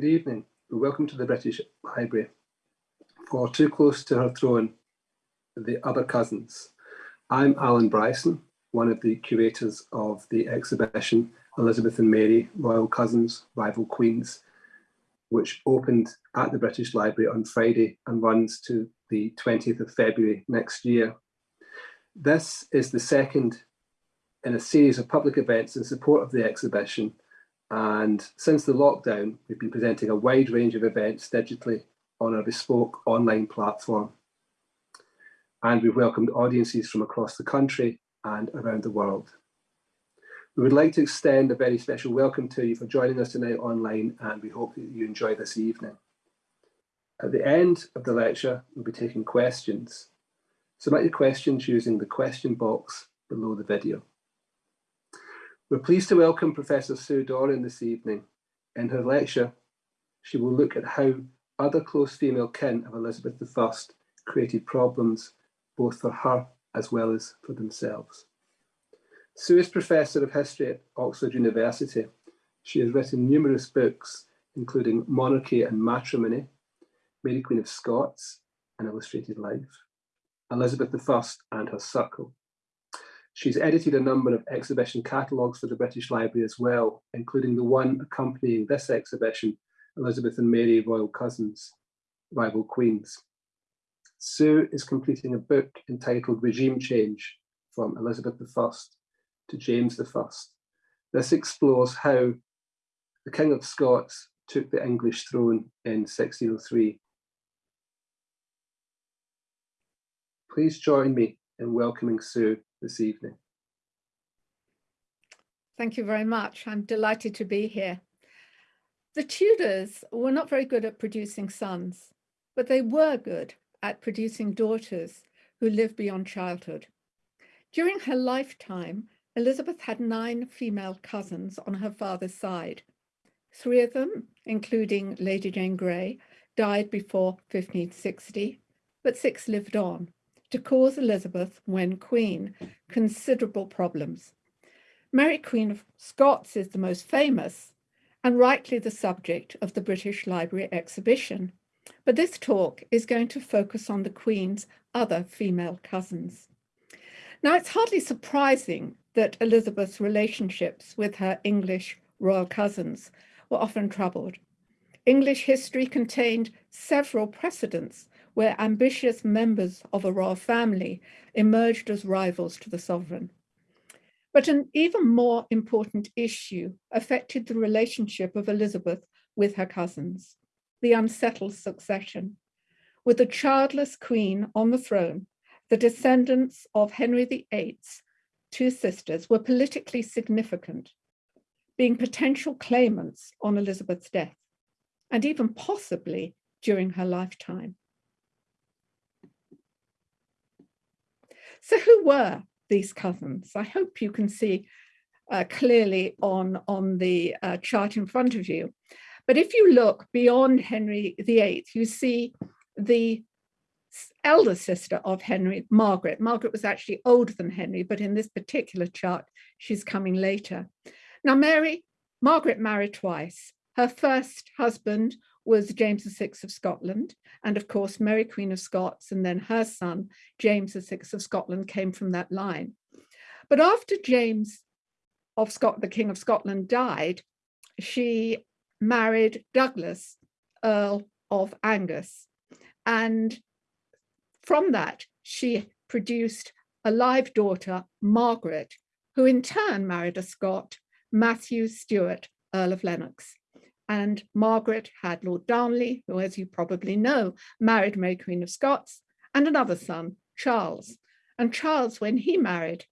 Good evening welcome to the British Library. For Too Close to Her Throne, The Other Cousins. I'm Alan Bryson, one of the curators of the exhibition Elizabeth and Mary, Royal Cousins, Rival Queens, which opened at the British Library on Friday and runs to the 20th of February next year. This is the second in a series of public events in support of the exhibition. And since the lockdown, we've been presenting a wide range of events digitally on our bespoke online platform. And we've welcomed audiences from across the country and around the world. We would like to extend a very special welcome to you for joining us tonight online and we hope that you enjoy this evening. At the end of the lecture, we'll be taking questions. Submit your questions using the question box below the video. We're pleased to welcome Professor Sue Doran this evening. In her lecture, she will look at how other close female kin of Elizabeth I created problems both for her as well as for themselves. Sue is Professor of History at Oxford University. She has written numerous books, including Monarchy and Matrimony, Mary Queen of Scots, An Illustrated Life, Elizabeth I and Her Circle, She's edited a number of exhibition catalogues for the British Library as well, including the one accompanying this exhibition, Elizabeth and Mary Royal Cousins, Rival Queens. Sue is completing a book entitled Regime Change from Elizabeth I to James I. This explores how the King of Scots took the English throne in 1603. Please join me in welcoming Sue this evening. Thank you very much. I'm delighted to be here. The Tudors were not very good at producing sons, but they were good at producing daughters who lived beyond childhood. During her lifetime, Elizabeth had nine female cousins on her father's side. Three of them, including Lady Jane Grey, died before 1560, but six lived on to cause Elizabeth, when queen, considerable problems. Mary Queen of Scots is the most famous and rightly the subject of the British Library exhibition. But this talk is going to focus on the Queen's other female cousins. Now, it's hardly surprising that Elizabeth's relationships with her English royal cousins were often troubled. English history contained several precedents where ambitious members of a royal family emerged as rivals to the sovereign. But an even more important issue affected the relationship of Elizabeth with her cousins, the unsettled succession. With a childless queen on the throne, the descendants of Henry VIII's two sisters were politically significant, being potential claimants on Elizabeth's death, and even possibly during her lifetime. So who were these cousins? I hope you can see uh, clearly on, on the uh, chart in front of you. But if you look beyond Henry VIII, you see the elder sister of Henry, Margaret. Margaret was actually older than Henry, but in this particular chart, she's coming later. Now, Mary, Margaret married twice. Her first husband was James VI of Scotland. And of course, Mary Queen of Scots and then her son, James VI of Scotland came from that line. But after James of Scot, the King of Scotland died, she married Douglas, Earl of Angus. And from that, she produced a live daughter, Margaret, who in turn married a Scot, Matthew Stewart, Earl of Lennox and Margaret had Lord Darnley, who, as you probably know, married Mary Queen of Scots, and another son, Charles. And Charles, when he married,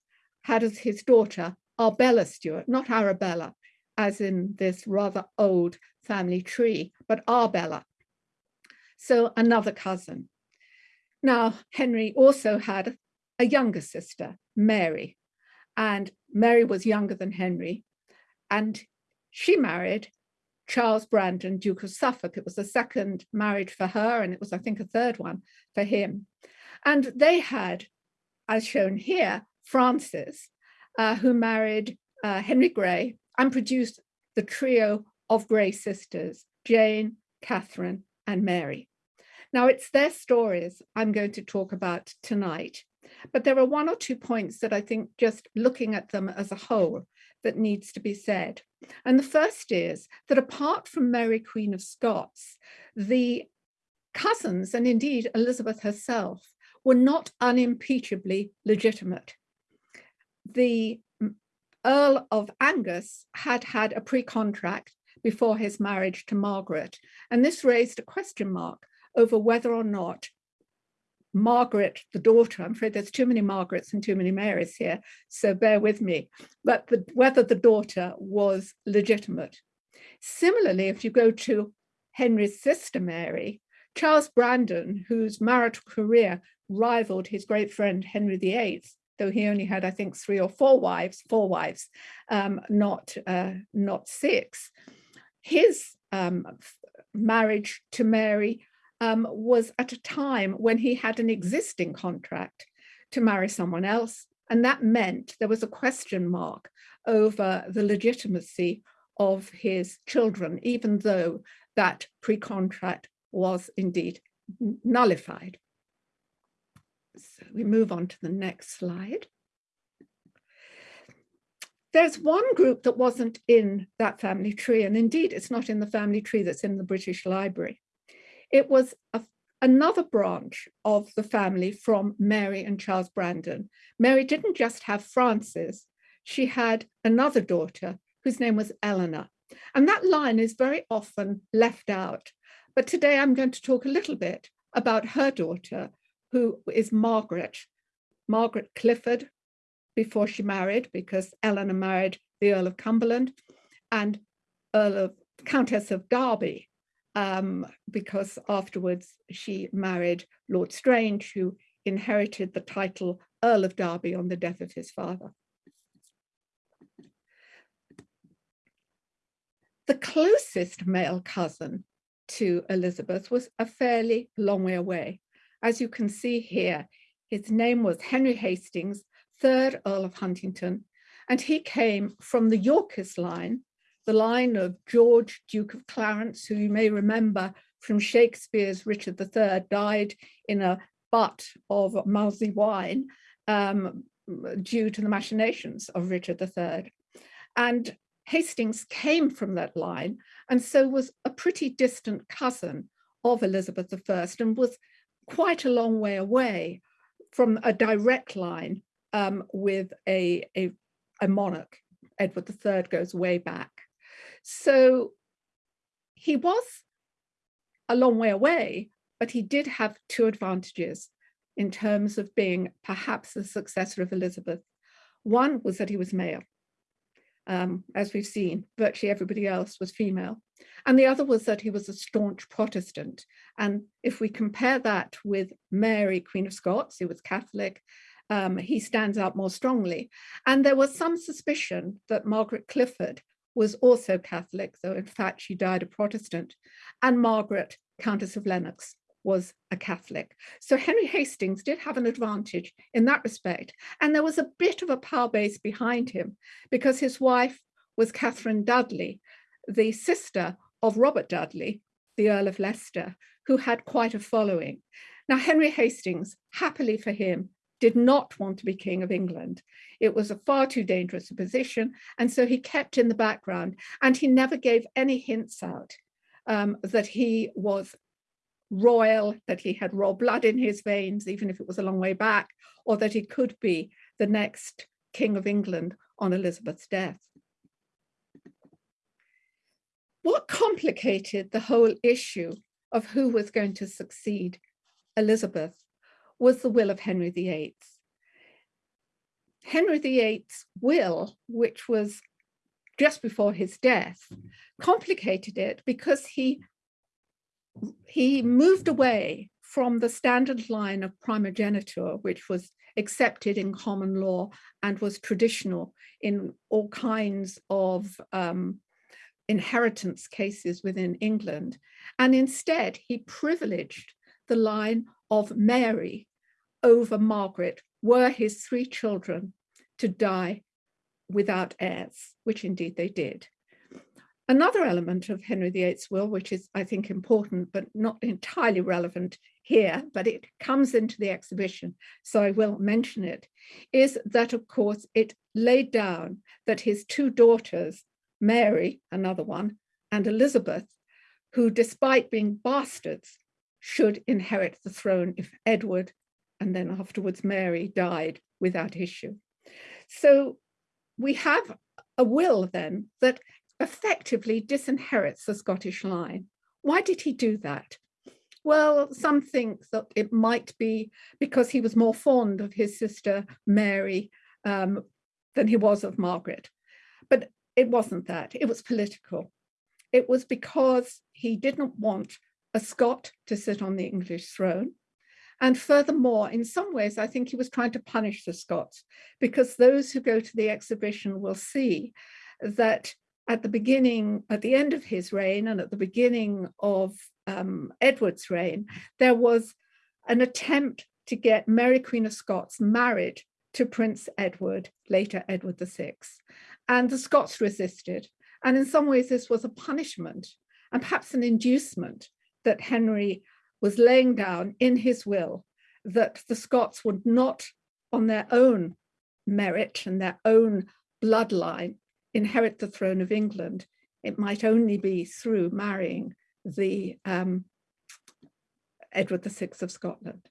had as his daughter Arbella Stuart, not Arabella, as in this rather old family tree, but Arbella. So another cousin. Now, Henry also had a younger sister, Mary, and Mary was younger than Henry, and she married Charles Brandon, Duke of Suffolk. It was the second marriage for her, and it was, I think, a third one for him. And they had, as shown here, Frances, uh, who married uh, Henry Grey and produced the trio of Grey sisters, Jane, Catherine, and Mary. Now, it's their stories I'm going to talk about tonight, but there are one or two points that I think just looking at them as a whole that needs to be said. And the first is that apart from Mary, Queen of Scots, the cousins, and indeed Elizabeth herself, were not unimpeachably legitimate. The Earl of Angus had had a pre-contract before his marriage to Margaret, and this raised a question mark over whether or not Margaret, the daughter, I'm afraid there's too many Margarets and too many Marys here, so bear with me, but the, whether the daughter was legitimate. Similarly, if you go to Henry's sister Mary, Charles Brandon, whose marital career rivaled his great friend Henry VIII, though he only had, I think, three or four wives, four wives, um, not, uh, not six. His um, marriage to Mary um, was at a time when he had an existing contract to marry someone else. And that meant there was a question mark over the legitimacy of his children, even though that pre-contract was indeed nullified. So we move on to the next slide. There's one group that wasn't in that family tree, and indeed it's not in the family tree that's in the British Library. It was a, another branch of the family from Mary and Charles Brandon. Mary didn't just have Frances, she had another daughter whose name was Eleanor. And that line is very often left out. But today I'm going to talk a little bit about her daughter, who is Margaret, Margaret Clifford, before she married, because Eleanor married the Earl of Cumberland and Earl of Countess of Derby, um, because afterwards she married Lord Strange, who inherited the title Earl of Derby on the death of his father. The closest male cousin to Elizabeth was a fairly long way away. As you can see here, his name was Henry Hastings, third Earl of Huntingdon, and he came from the Yorkist line the line of George, Duke of Clarence, who you may remember from Shakespeare's Richard III, died in a butt of malmsey wine um, due to the machinations of Richard III. And Hastings came from that line and so was a pretty distant cousin of Elizabeth I and was quite a long way away from a direct line um, with a, a, a monarch. Edward III goes way back. So he was a long way away, but he did have two advantages in terms of being perhaps the successor of Elizabeth. One was that he was male. Um, as we've seen, virtually everybody else was female. And the other was that he was a staunch Protestant. And if we compare that with Mary, Queen of Scots, who was Catholic, um, he stands out more strongly. And there was some suspicion that Margaret Clifford was also Catholic, though in fact she died a Protestant, and Margaret, Countess of Lennox, was a Catholic. So Henry Hastings did have an advantage in that respect. And there was a bit of a power base behind him because his wife was Catherine Dudley, the sister of Robert Dudley, the Earl of Leicester, who had quite a following. Now, Henry Hastings, happily for him, did not want to be King of England. It was a far too dangerous a position. And so he kept in the background and he never gave any hints out um, that he was royal, that he had royal blood in his veins, even if it was a long way back, or that he could be the next King of England on Elizabeth's death. What complicated the whole issue of who was going to succeed Elizabeth was the will of Henry VIII. Henry VIII's will, which was just before his death, complicated it because he, he moved away from the standard line of primogeniture, which was accepted in common law and was traditional in all kinds of um, inheritance cases within England. And instead, he privileged the line of Mary over Margaret were his three children to die without heirs, which indeed they did. Another element of Henry VIII's will, which is, I think, important, but not entirely relevant here, but it comes into the exhibition, so I will mention it, is that, of course, it laid down that his two daughters, Mary, another one, and Elizabeth, who, despite being bastards, should inherit the throne if Edward and then afterwards Mary died without issue. So we have a will then that effectively disinherits the Scottish line. Why did he do that? Well, some think that it might be because he was more fond of his sister Mary um, than he was of Margaret. But it wasn't that, it was political. It was because he didn't want a Scot to sit on the English throne. And furthermore, in some ways, I think he was trying to punish the Scots because those who go to the exhibition will see that at the beginning, at the end of his reign and at the beginning of um, Edward's reign, there was an attempt to get Mary Queen of Scots married to Prince Edward, later Edward VI. And the Scots resisted. And in some ways, this was a punishment and perhaps an inducement that Henry was laying down in his will that the Scots would not, on their own merit and their own bloodline, inherit the throne of England. It might only be through marrying the um, Edward VI of Scotland.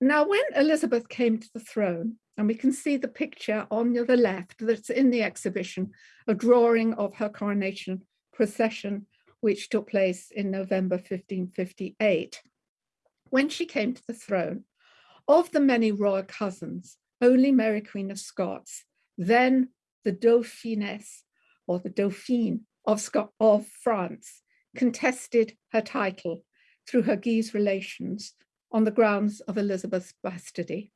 Now, when Elizabeth came to the throne, and we can see the picture on the left that's in the exhibition, a drawing of her coronation procession, which took place in November 1558. When she came to the throne, of the many royal cousins, only Mary Queen of Scots, then the Dauphiness or the Dauphine of, Scot of France, contested her title through her Guise relations on the grounds of Elizabeth's bastardy.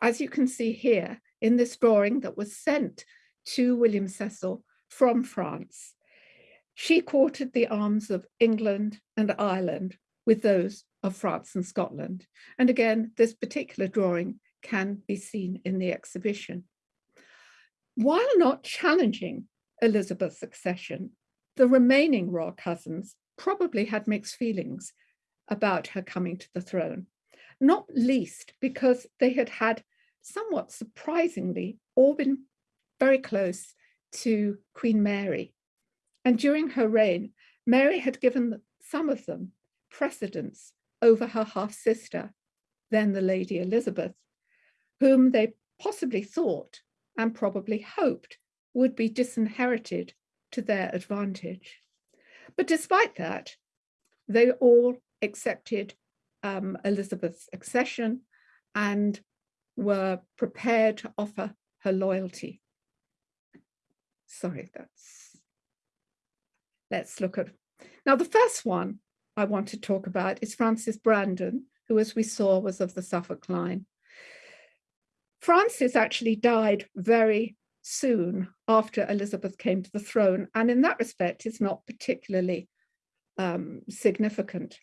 As you can see here in this drawing that was sent to William Cecil from France, she quartered the arms of England and Ireland with those of France and Scotland. And again, this particular drawing can be seen in the exhibition. While not challenging Elizabeth's succession, the remaining royal cousins probably had mixed feelings about her coming to the throne, not least because they had had somewhat surprisingly all been very close to Queen Mary. And during her reign, Mary had given some of them precedence over her half-sister, then the Lady Elizabeth, whom they possibly thought and probably hoped would be disinherited to their advantage. But despite that, they all accepted um, Elizabeth's accession and were prepared to offer her loyalty. Sorry, that's, let's look at, now the first one I want to talk about is Frances Brandon, who as we saw was of the Suffolk line. Frances actually died very soon after Elizabeth came to the throne, and in that respect is not particularly um, significant.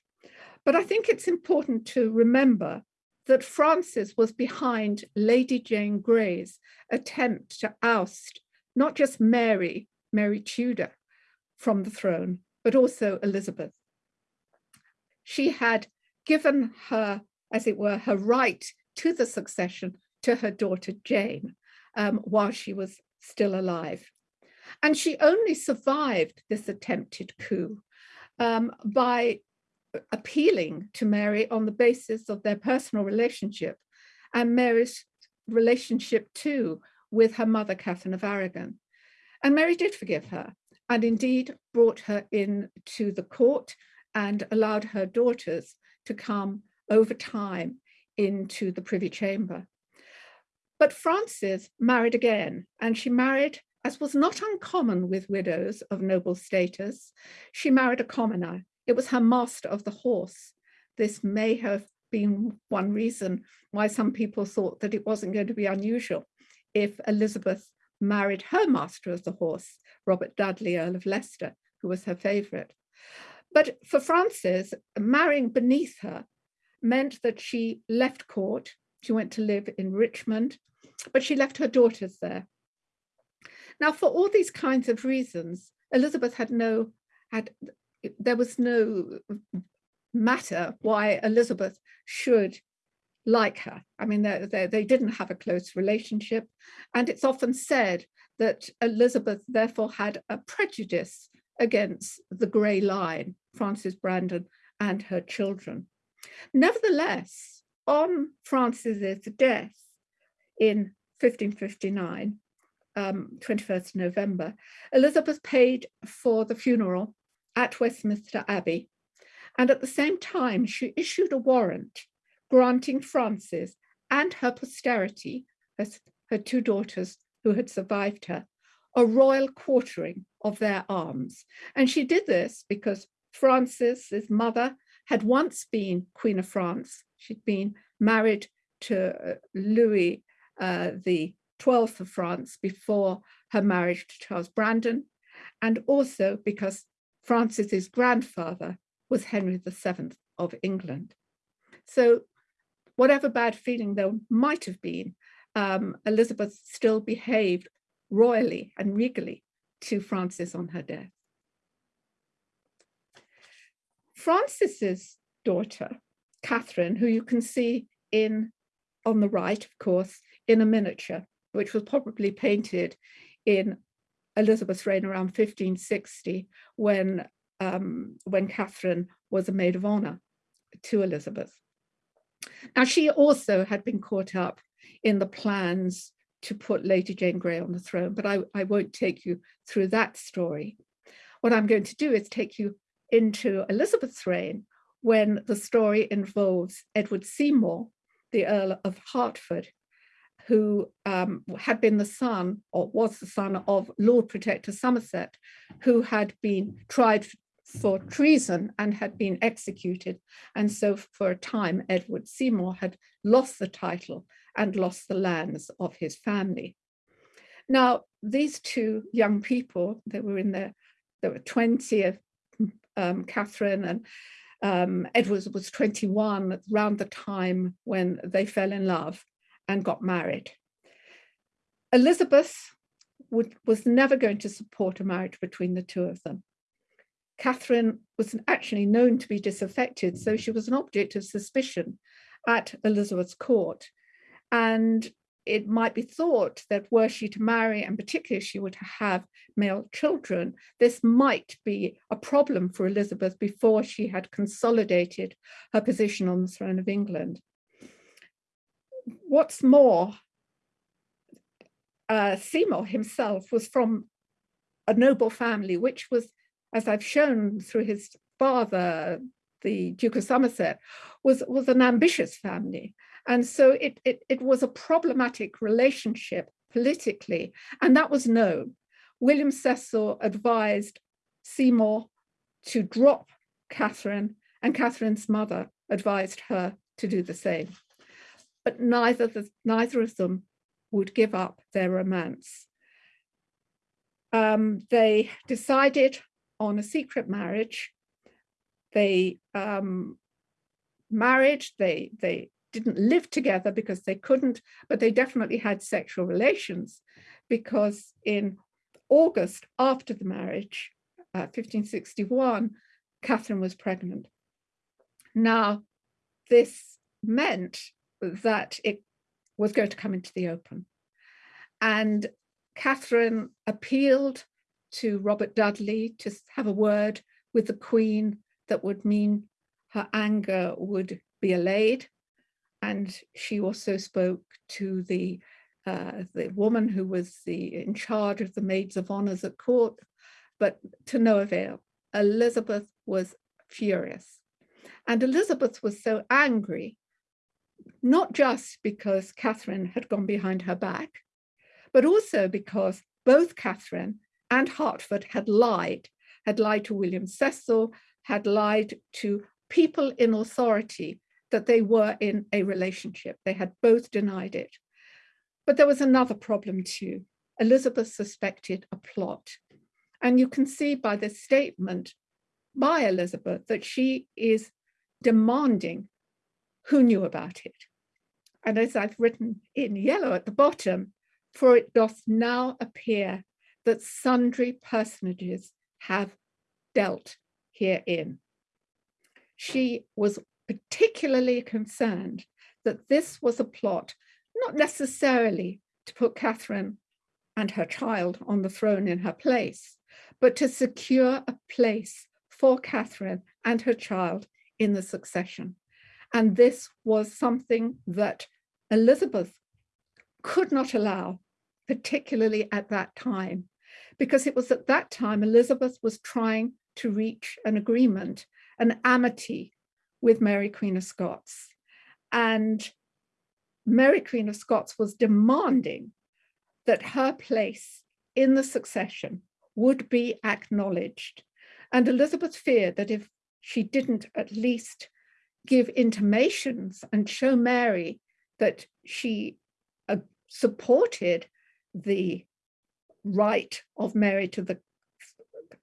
But I think it's important to remember that Frances was behind Lady Jane Grey's attempt to oust not just Mary, Mary Tudor, from the throne, but also Elizabeth. She had given her, as it were, her right to the succession to her daughter Jane um, while she was still alive. And she only survived this attempted coup um, by appealing to Mary on the basis of their personal relationship and Mary's relationship too with her mother, Catherine of Aragon. And Mary did forgive her and indeed brought her in to the court and allowed her daughters to come over time into the Privy Chamber. But Frances married again, and she married, as was not uncommon with widows of noble status, she married a commoner, it was her master of the horse. This may have been one reason why some people thought that it wasn't going to be unusual if Elizabeth married her master of the horse, Robert Dudley, Earl of Leicester, who was her favourite. But for Frances, marrying beneath her meant that she left court, she went to live in Richmond, but she left her daughters there. Now, for all these kinds of reasons, Elizabeth had no, had there was no matter why Elizabeth should like her. I mean, they, they, they, didn't have a close relationship. And it's often said that Elizabeth therefore had a prejudice against the Grey Line, Frances Brandon and her children. Nevertheless, on Frances's death in 1559, um, 21st November, Elizabeth paid for the funeral at Westminster Abbey. And at the same time, she issued a warrant granting Frances and her posterity, her, her two daughters who had survived her, a royal quartering of their arms. And she did this because Frances's mother had once been Queen of France. She'd been married to uh, Louis uh, the 12th of France before her marriage to Charles Brandon, and also because Frances's grandfather was Henry VII of England. So whatever bad feeling there might have been, um, Elizabeth still behaved royally and regally to Frances on her death. Frances's daughter, Catherine, who you can see in on the right, of course, in a miniature, which was probably painted in Elizabeth's reign around 1560 when, um, when Catherine was a maid of honor to Elizabeth. Now, she also had been caught up in the plans to put Lady Jane Grey on the throne, but I, I won't take you through that story. What I'm going to do is take you into Elizabeth's reign when the story involves Edward Seymour, the Earl of Hertford, who um, had been the son or was the son of Lord Protector Somerset, who had been tried for treason and had been executed. And so for a time, Edward Seymour had lost the title and lost the lands of his family. Now, these two young people, they were in their, they were 20, um, Catherine and um, Edward was 21 around the time when they fell in love and got married. Elizabeth would, was never going to support a marriage between the two of them. Catherine was actually known to be disaffected, so she was an object of suspicion at Elizabeth's court. And it might be thought that were she to marry, and particularly if she were to have male children, this might be a problem for Elizabeth before she had consolidated her position on the throne of England. What's more, uh, Seymour himself was from a noble family, which was as I've shown through his father, the Duke of Somerset, was, was an ambitious family. And so it, it, it was a problematic relationship politically, and that was known. William Cecil advised Seymour to drop Catherine, and Catherine's mother advised her to do the same. But neither, the, neither of them would give up their romance. Um, they decided on a secret marriage. They um, married, they, they didn't live together because they couldn't, but they definitely had sexual relations because in August after the marriage, uh, 1561, Catherine was pregnant. Now, this meant that it was going to come into the open. And Catherine appealed to Robert Dudley to have a word with the Queen that would mean her anger would be allayed. And she also spoke to the uh, the woman who was the in charge of the maids of honors at court, but to no avail. Elizabeth was furious. And Elizabeth was so angry, not just because Catherine had gone behind her back, but also because both Catherine and Hertford had lied, had lied to William Cecil, had lied to people in authority that they were in a relationship. They had both denied it. But there was another problem too. Elizabeth suspected a plot. And you can see by this statement by Elizabeth that she is demanding who knew about it. And as I've written in yellow at the bottom, for it doth now appear that sundry personages have dealt herein. She was particularly concerned that this was a plot, not necessarily to put Catherine and her child on the throne in her place, but to secure a place for Catherine and her child in the succession. And this was something that Elizabeth could not allow, particularly at that time, because it was at that time Elizabeth was trying to reach an agreement, an amity with Mary Queen of Scots. And Mary Queen of Scots was demanding that her place in the succession would be acknowledged. And Elizabeth feared that if she didn't at least give intimations and show Mary that she uh, supported the right of Mary to the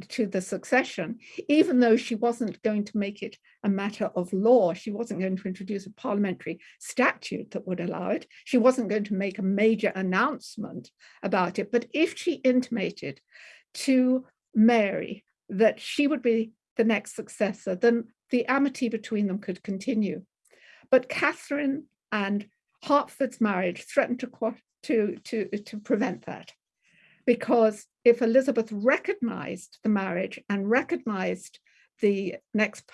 to the succession, even though she wasn't going to make it a matter of law. She wasn't going to introduce a parliamentary statute that would allow it. She wasn't going to make a major announcement about it. But if she intimated to Mary that she would be the next successor, then the amity between them could continue. But Catherine and Hertford's marriage threatened to, to, to, to prevent that. Because if Elizabeth recognized the marriage and recognized the next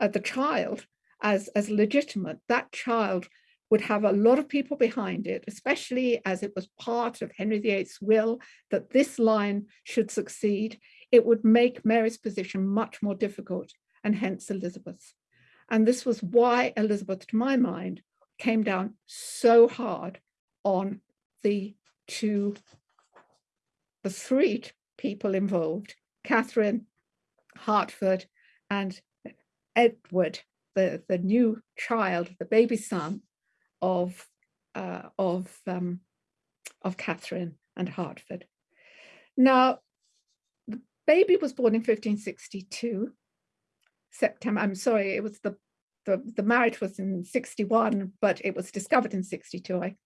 uh, the child as as legitimate that child would have a lot of people behind it especially as it was part of henry viii's will that this line should succeed. It would make mary's position much more difficult and hence elizabeth's. And this was why elizabeth to my mind came down so hard on the two the three people involved, Catherine, Hertford, and Edward, the, the new child, the baby son of, uh, of, um, of Catherine and Hertford. Now, the baby was born in 1562, September, I'm sorry, it was the, the, the marriage was in 61, but it was discovered in 62. I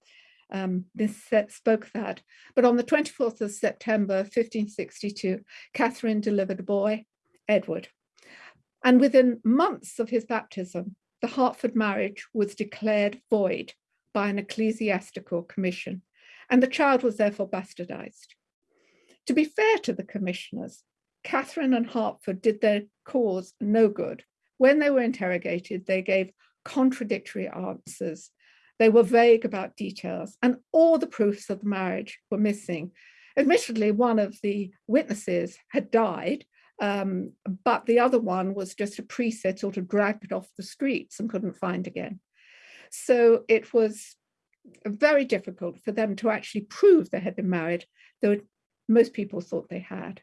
um, this spoke that. But on the 24th of September 1562, Catherine delivered a boy, Edward. And within months of his baptism, the Hertford marriage was declared void by an ecclesiastical commission, and the child was therefore bastardized. To be fair to the commissioners, Catherine and Hertford did their cause no good. When they were interrogated, they gave contradictory answers they were vague about details and all the proofs of the marriage were missing. Admittedly, one of the witnesses had died, um, but the other one was just a priest that sort of dragged it off the streets and couldn't find again. So it was very difficult for them to actually prove they had been married, though most people thought they had.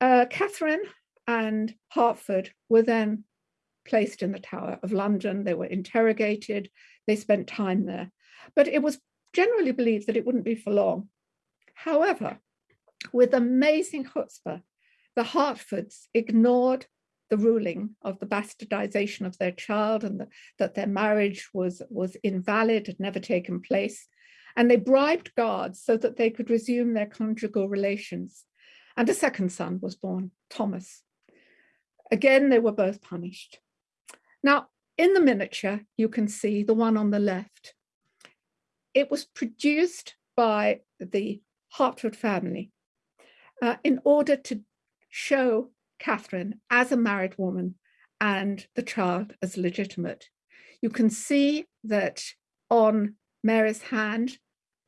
uh, Catherine and Hertford were then placed in the Tower of London. They were interrogated. They spent time there. But it was generally believed that it wouldn't be for long. However, with amazing chutzpah, the Hertfords ignored the ruling of the bastardization of their child and the, that their marriage was, was invalid, had never taken place. And they bribed guards so that they could resume their conjugal relations. And a second son was born, Thomas. Again, they were both punished. Now, in the miniature, you can see the one on the left. It was produced by the Hertford family uh, in order to show Catherine as a married woman and the child as legitimate. You can see that on Mary's hand,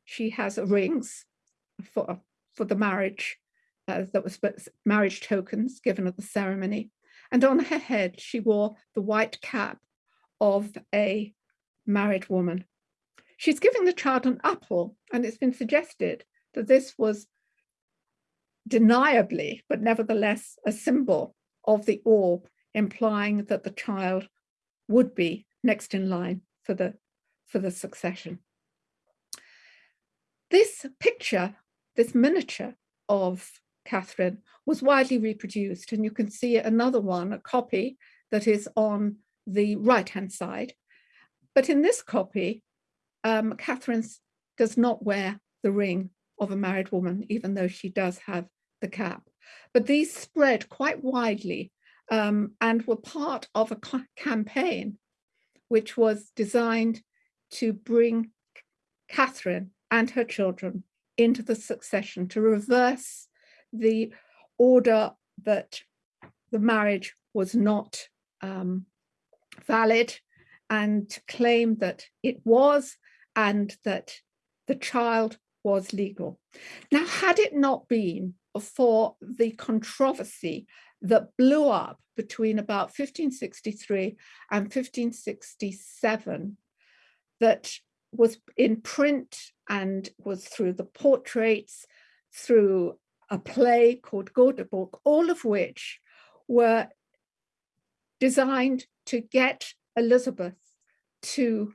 she has rings for, for the marriage uh, that was marriage tokens given at the ceremony. And on her head, she wore the white cap of a married woman. She's giving the child an apple, and it's been suggested that this was deniably, but nevertheless, a symbol of the orb, implying that the child would be next in line for the, for the succession. This picture, this miniature of Catherine, was widely reproduced. And you can see another one, a copy that is on the right-hand side. But in this copy, um, Catherine does not wear the ring of a married woman, even though she does have the cap. But these spread quite widely um, and were part of a campaign which was designed to bring Catherine and her children into the succession, to reverse the order that the marriage was not um, valid and to claim that it was and that the child was legal. Now, had it not been for the controversy that blew up between about 1563 and 1567 that was in print and was through the portraits, through a play called Gorboduc, all of which were designed to get Elizabeth to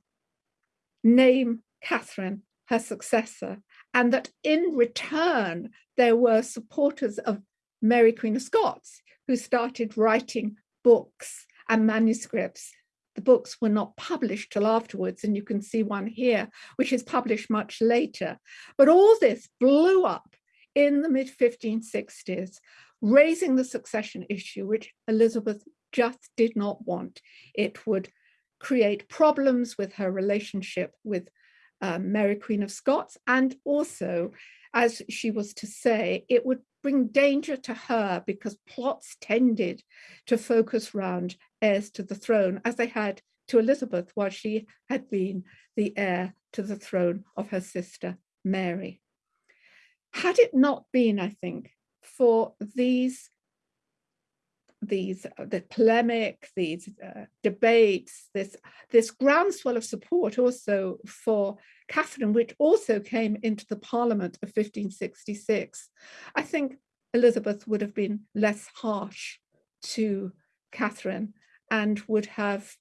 name Catherine her successor, and that in return, there were supporters of Mary Queen of Scots who started writing books and manuscripts. The books were not published till afterwards, and you can see one here, which is published much later. But all this blew up in the mid 1560s, raising the succession issue, which Elizabeth just did not want. It would create problems with her relationship with um, Mary Queen of Scots, and also, as she was to say, it would bring danger to her because plots tended to focus round heirs to the throne, as they had to Elizabeth while she had been the heir to the throne of her sister Mary. Had it not been, I think, for these these uh, the polemic, these uh, debates, this this groundswell of support also for Catherine, which also came into the Parliament of 1566. I think Elizabeth would have been less harsh to Catherine and would have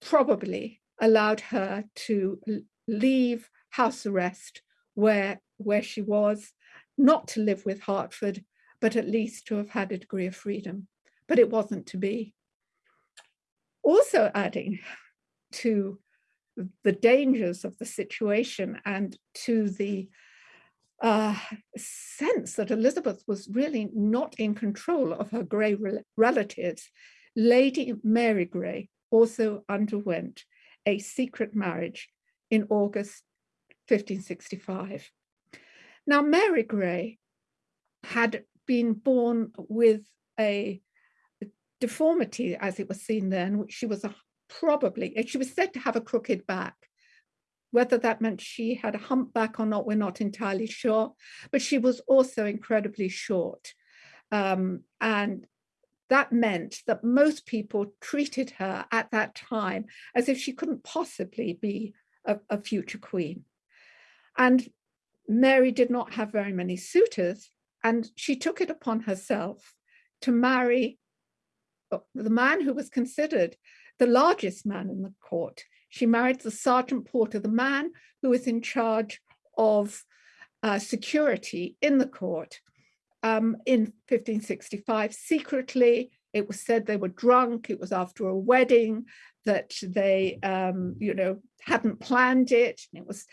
probably allowed her to leave house arrest where where she was, not to live with Hertford, but at least to have had a degree of freedom. But it wasn't to be. Also adding to the dangers of the situation and to the uh, sense that Elizabeth was really not in control of her Grey relatives, Lady Mary Grey also underwent a secret marriage in August 1565. Now, Mary Grey had been born with a deformity, as it was seen then, which she was a, probably, she was said to have a crooked back. Whether that meant she had a humpback or not, we're not entirely sure, but she was also incredibly short. Um, and that meant that most people treated her at that time as if she couldn't possibly be a, a future queen. And Mary did not have very many suitors, and she took it upon herself to marry uh, the man who was considered the largest man in the court. She married the sergeant porter, the man who was in charge of uh, security in the court um, in 1565. Secretly, it was said they were drunk. It was after a wedding that they, um, you know, hadn't planned it. And It was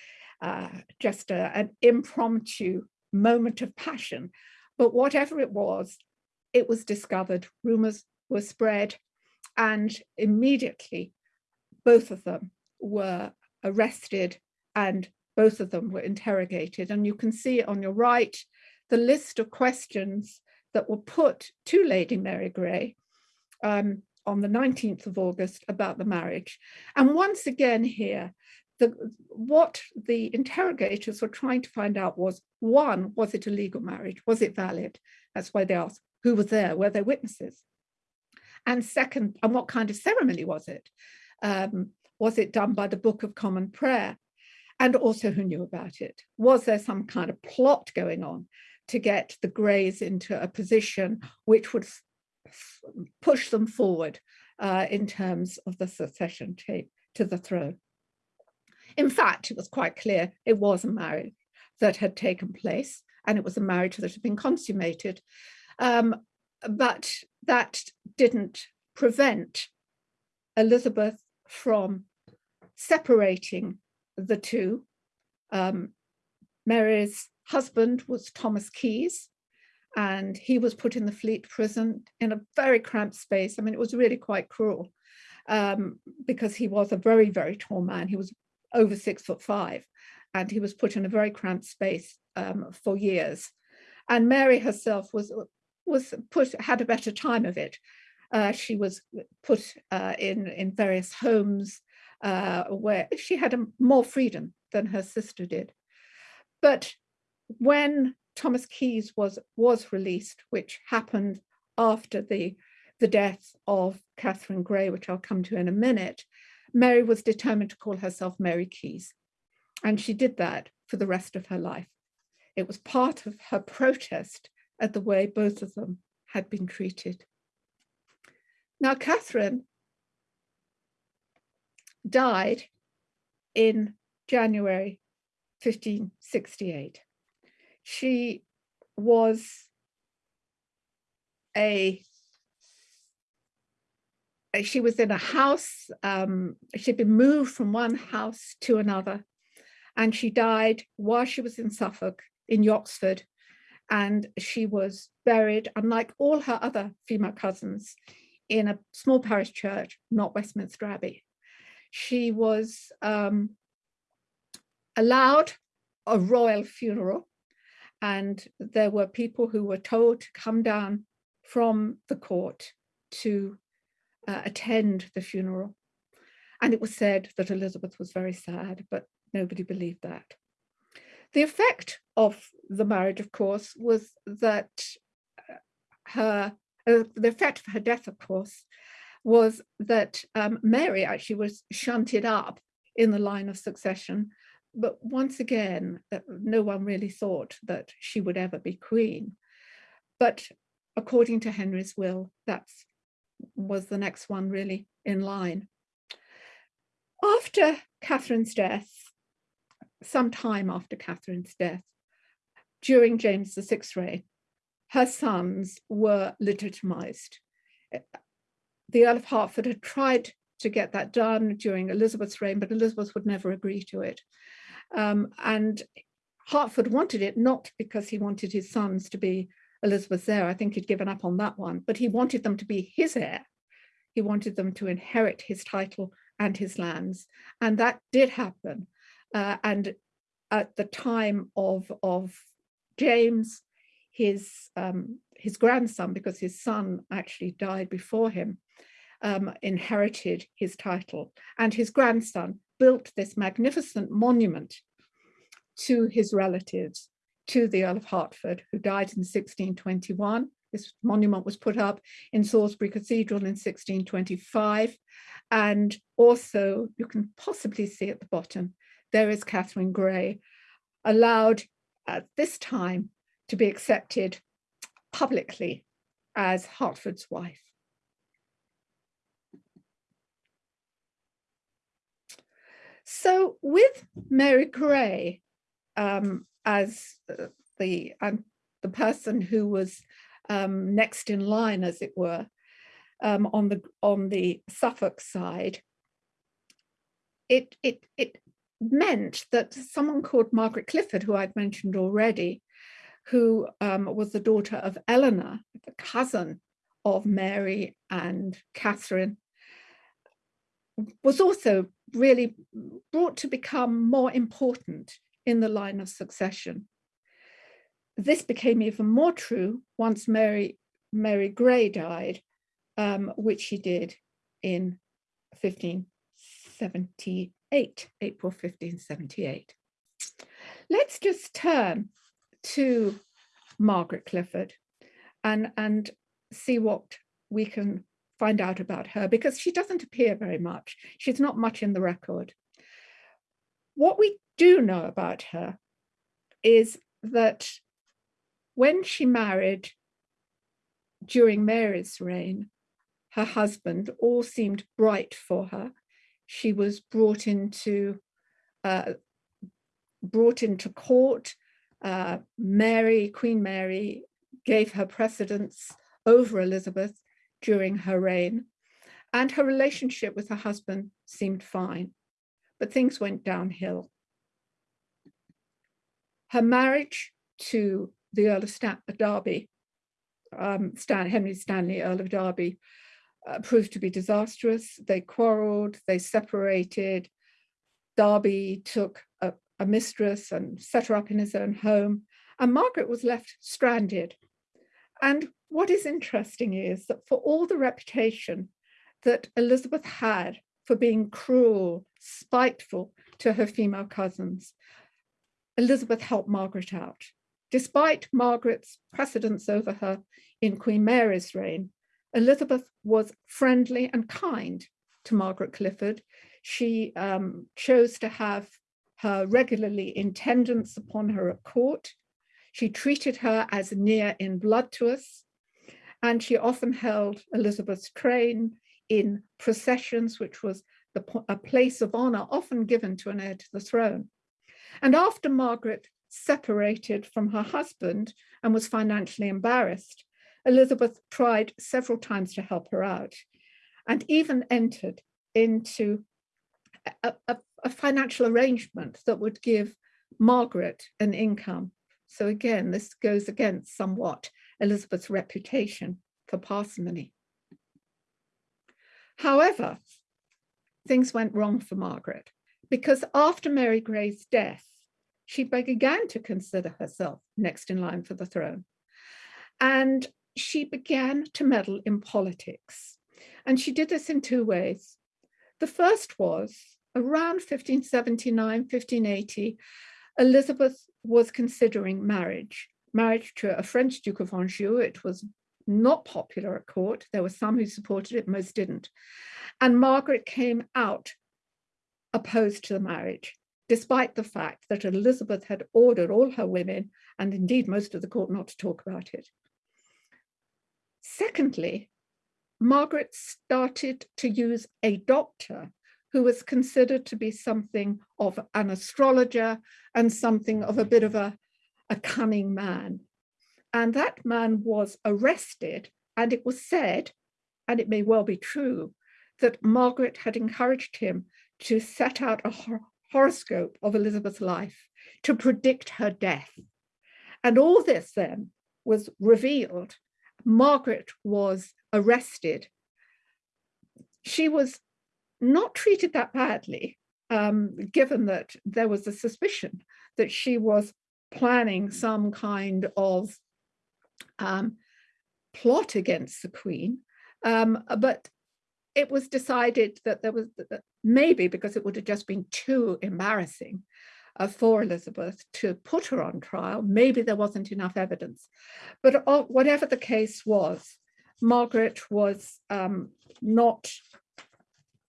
uh, just a, an impromptu moment of passion. But whatever it was, it was discovered, rumors were spread, and immediately both of them were arrested and both of them were interrogated. And you can see on your right the list of questions that were put to Lady Mary Grey um, on the 19th of August about the marriage. And once again here, the, what the interrogators were trying to find out was, one, was it a legal marriage? Was it valid? That's why they asked, who was there? Were there witnesses? And second, and what kind of ceremony was it? Um, was it done by the Book of Common Prayer? And also who knew about it? Was there some kind of plot going on to get the Greys into a position which would push them forward uh, in terms of the succession to the throne? In fact, it was quite clear it was a marriage that had taken place and it was a marriage that had been consummated. Um, but that didn't prevent Elizabeth from separating the two. Um, Mary's husband was Thomas Keyes, and he was put in the Fleet prison in a very cramped space. I mean, it was really quite cruel um, because he was a very, very tall man. He was over six foot five, and he was put in a very cramped space um, for years. And Mary herself was was put had a better time of it. Uh, she was put uh, in in various homes uh, where she had a, more freedom than her sister did. But when Thomas Keyes was was released, which happened after the the death of Catherine Grey, which I'll come to in a minute, Mary was determined to call herself Mary Keyes. And she did that for the rest of her life. It was part of her protest at the way both of them had been treated. Now, Catherine died in January 1568. She was a she was in a house, um, she'd been moved from one house to another, and she died while she was in Suffolk, in Yoxford, and she was buried, unlike all her other female cousins, in a small parish church, not Westminster Abbey. She was um, allowed a royal funeral, and there were people who were told to come down from the court to uh, attend the funeral. And it was said that Elizabeth was very sad, but nobody believed that. The effect of the marriage, of course, was that uh, her, uh, the effect of her death, of course, was that um, Mary actually was shunted up in the line of succession. But once again, uh, no one really thought that she would ever be queen. But according to Henry's will, that's was the next one really in line. After Catherine's death, some time after Catherine's death, during James the VI's reign, her sons were legitimized. The Earl of Hertford had tried to get that done during Elizabeth's reign, but Elizabeth would never agree to it. Um, and Hertford wanted it not because he wanted his sons to be Elizabeth's there, I think he'd given up on that one, but he wanted them to be his heir. He wanted them to inherit his title and his lands. And that did happen. Uh, and at the time of, of James, his, um, his grandson, because his son actually died before him, um, inherited his title. And his grandson built this magnificent monument to his relatives to the Earl of Hertford, who died in 1621. This monument was put up in Salisbury Cathedral in 1625. And also, you can possibly see at the bottom, there is Catherine Grey, allowed at this time to be accepted publicly as Hertford's wife. So with Mary Grey, um, as uh, the um, the person who was um, next in line, as it were, um, on the on the Suffolk side, it it it meant that someone called Margaret Clifford, who I'd mentioned already, who um, was the daughter of Eleanor, the cousin of Mary and Catherine, was also really brought to become more important in the line of succession. This became even more true once Mary, Mary Grey died, um, which she did in 1578, April 1578. Let's just turn to Margaret Clifford and, and see what we can find out about her because she doesn't appear very much. She's not much in the record. What we do know about her is that when she married during Mary's reign, her husband, all seemed bright for her. She was brought into uh, brought into court. Uh, Mary, Queen Mary, gave her precedence over Elizabeth during her reign. and her relationship with her husband seemed fine, but things went downhill. Her marriage to the Earl of Stan Derby, um, Stan Henry Stanley, Earl of Derby, uh, proved to be disastrous. They quarreled, they separated. Derby took a, a mistress and set her up in his own home, and Margaret was left stranded. And what is interesting is that for all the reputation that Elizabeth had for being cruel, spiteful to her female cousins, Elizabeth helped Margaret out. Despite Margaret's precedence over her in Queen Mary's reign, Elizabeth was friendly and kind to Margaret Clifford. She um, chose to have her regularly in attendance upon her at court. She treated her as near in blood to us, and she often held Elizabeth's train in processions, which was the, a place of honor often given to an heir to the throne. And after Margaret separated from her husband and was financially embarrassed, Elizabeth tried several times to help her out and even entered into a, a, a financial arrangement that would give Margaret an income. So again, this goes against somewhat Elizabeth's reputation for parsimony. However, things went wrong for Margaret because after Mary Grey's death, she began to consider herself next in line for the throne. And she began to meddle in politics. And she did this in two ways. The first was around 1579, 1580, Elizabeth was considering marriage, marriage to a French Duke of Anjou. It was not popular at court. There were some who supported it, most didn't. And Margaret came out opposed to the marriage, despite the fact that Elizabeth had ordered all her women, and indeed most of the court, not to talk about it. Secondly, Margaret started to use a doctor who was considered to be something of an astrologer and something of a bit of a, a cunning man. And that man was arrested, and it was said, and it may well be true, that Margaret had encouraged him to set out a hor horoscope of Elizabeth's life to predict her death. And all this then was revealed. Margaret was arrested. She was not treated that badly, um, given that there was a suspicion that she was planning some kind of um, plot against the Queen. Um, but it was decided that there was maybe because it would have just been too embarrassing uh, for Elizabeth to put her on trial. Maybe there wasn't enough evidence. But uh, whatever the case was, Margaret was um, not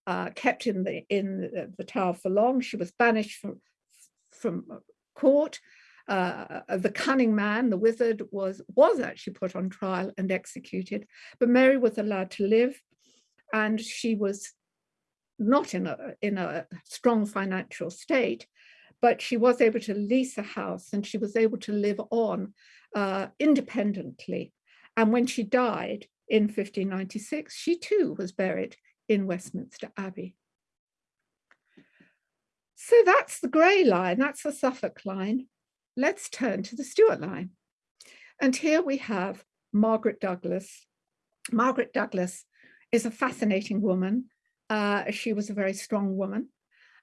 uh, kept in the in the, the, tower for long. She was banished from from court. Uh, the cunning man, the wizard, was was actually put on trial and executed. But Mary was allowed to live, and she was not in a in a strong financial state, but she was able to lease a house and she was able to live on uh, independently. And when she died in 1596, she too was buried in Westminster Abbey. So that's the Grey line, that's the Suffolk line. Let's turn to the Stuart line. And here we have Margaret Douglas. Margaret Douglas is a fascinating woman. Uh, she was a very strong woman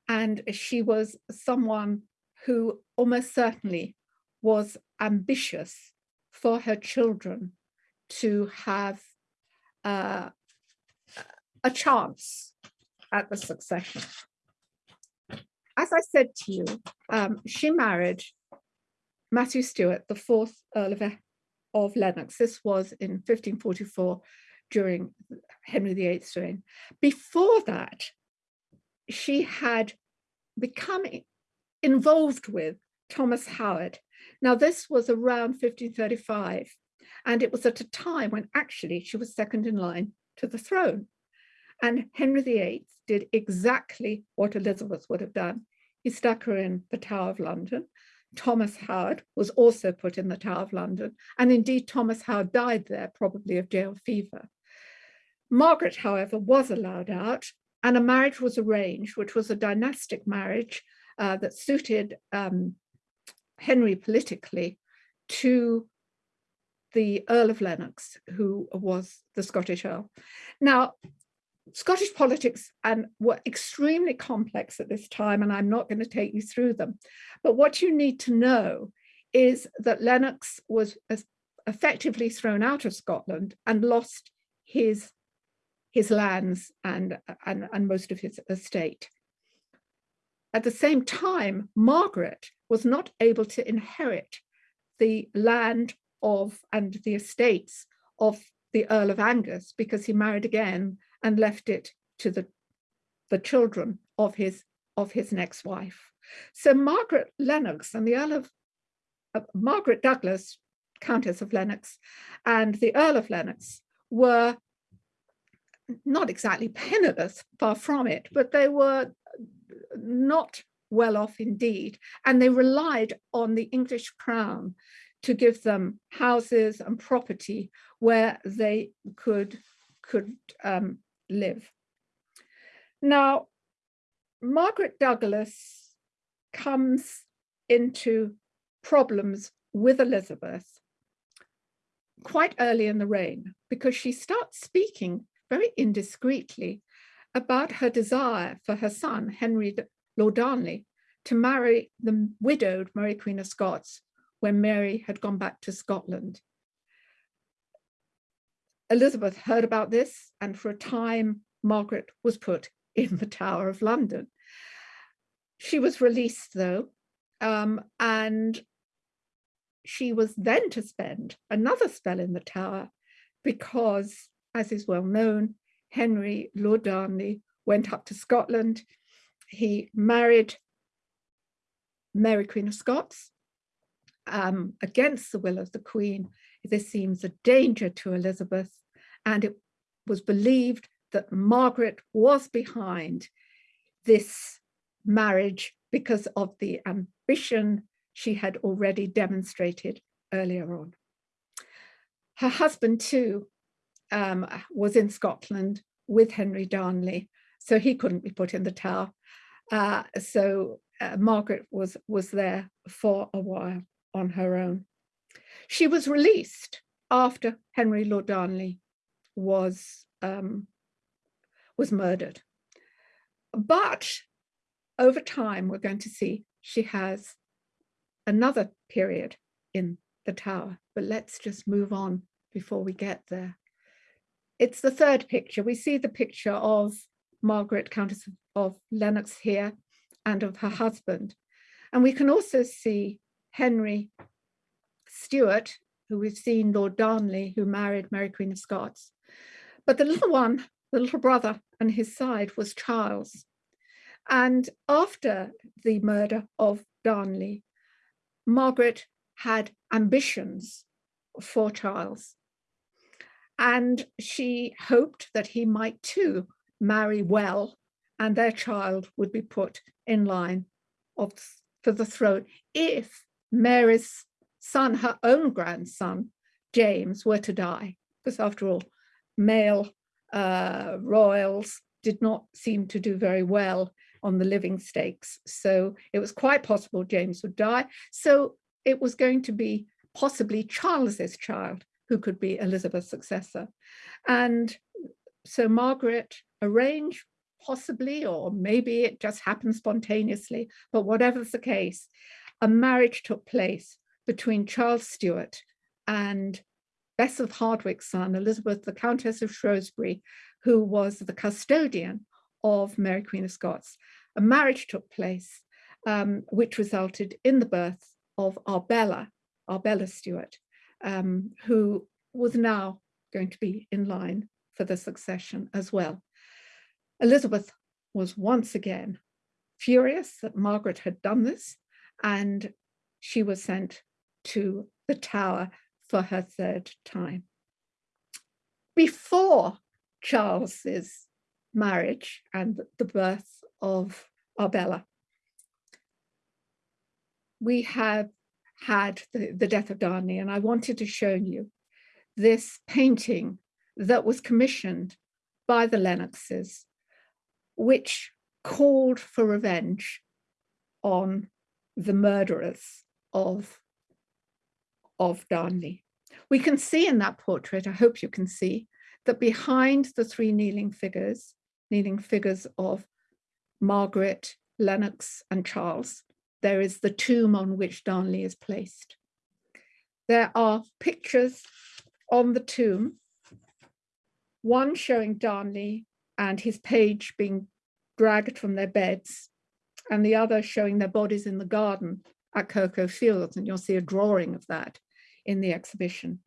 and she was someone who almost certainly was ambitious for her children to have uh, a chance at the succession. As I said to you, um, she married Matthew Stuart, the fourth Earl of, of Lennox. This was in 1544 during Henry VIII's reign. Before that, she had become involved with Thomas Howard. Now, this was around 1535, and it was at a time when actually she was second in line to the throne. And Henry VIII did exactly what Elizabeth would have done. He stuck her in the Tower of London. Thomas Howard was also put in the Tower of London. And indeed, Thomas Howard died there, probably of jail fever. Margaret, however, was allowed out and a marriage was arranged, which was a dynastic marriage uh, that suited um, Henry politically to the Earl of Lennox, who was the Scottish Earl. Now, Scottish politics and were extremely complex at this time, and I'm not going to take you through them. But what you need to know is that Lennox was effectively thrown out of Scotland and lost his, his lands and, and, and most of his estate. At the same time, Margaret was not able to inherit the land of and the estates of the Earl of Angus because he married again and left it to the, the children of his, of his next wife. So Margaret Lennox and the Earl of uh, Margaret Douglas, Countess of Lennox, and the Earl of Lennox were not exactly penniless, far from it, but they were not well off indeed. And they relied on the English crown to give them houses and property where they could, could um, live. Now, Margaret Douglas comes into problems with Elizabeth quite early in the reign because she starts speaking very indiscreetly about her desire for her son, Henry Lord Darnley, to marry the widowed Mary Queen of Scots when Mary had gone back to Scotland. Elizabeth heard about this and for a time Margaret was put in the Tower of London. She was released though um, and she was then to spend another spell in the Tower because as is well known Henry Lord Darnley went up to Scotland. He married Mary Queen of Scots um, against the will of the Queen. This seems a danger to Elizabeth and it was believed that Margaret was behind this marriage because of the ambition she had already demonstrated earlier on. Her husband too um, was in Scotland with Henry Darnley, so he couldn't be put in the tower. Uh, so uh, Margaret was, was there for a while on her own. She was released after Henry Lord Darnley was, um, was murdered. But over time, we're going to see she has another period in the tower, but let's just move on before we get there it's the third picture. We see the picture of Margaret, Countess of Lennox here and of her husband. And we can also see Henry Stuart, who we've seen Lord Darnley, who married Mary Queen of Scots. But the little one, the little brother on his side was Charles. And after the murder of Darnley, Margaret had ambitions for Charles. And she hoped that he might too marry well and their child would be put in line of, for the throne if Mary's son, her own grandson, James, were to die. Because after all, male uh, royals did not seem to do very well on the living stakes. So it was quite possible James would die. So it was going to be possibly Charles's child who could be Elizabeth's successor. And so Margaret arranged possibly, or maybe it just happened spontaneously, but whatever's the case, a marriage took place between Charles Stuart and Bess of Hardwick's son, Elizabeth, the Countess of Shrewsbury, who was the custodian of Mary Queen of Scots. A marriage took place, um, which resulted in the birth of Arbella, Arbella Stuart, um, who was now going to be in line for the succession as well. Elizabeth was once again furious that Margaret had done this and she was sent to the Tower for her third time. Before Charles's marriage and the birth of Arbella, we have had the, the death of Darnley, and I wanted to show you this painting that was commissioned by the Lennoxes, which called for revenge on the murderers of, of Darnley. We can see in that portrait, I hope you can see, that behind the three kneeling figures, kneeling figures of Margaret, Lennox and Charles, there is the tomb on which Darnley is placed. There are pictures on the tomb, one showing Darnley and his page being dragged from their beds, and the other showing their bodies in the garden at Kirk o' Fields, and you'll see a drawing of that in the exhibition.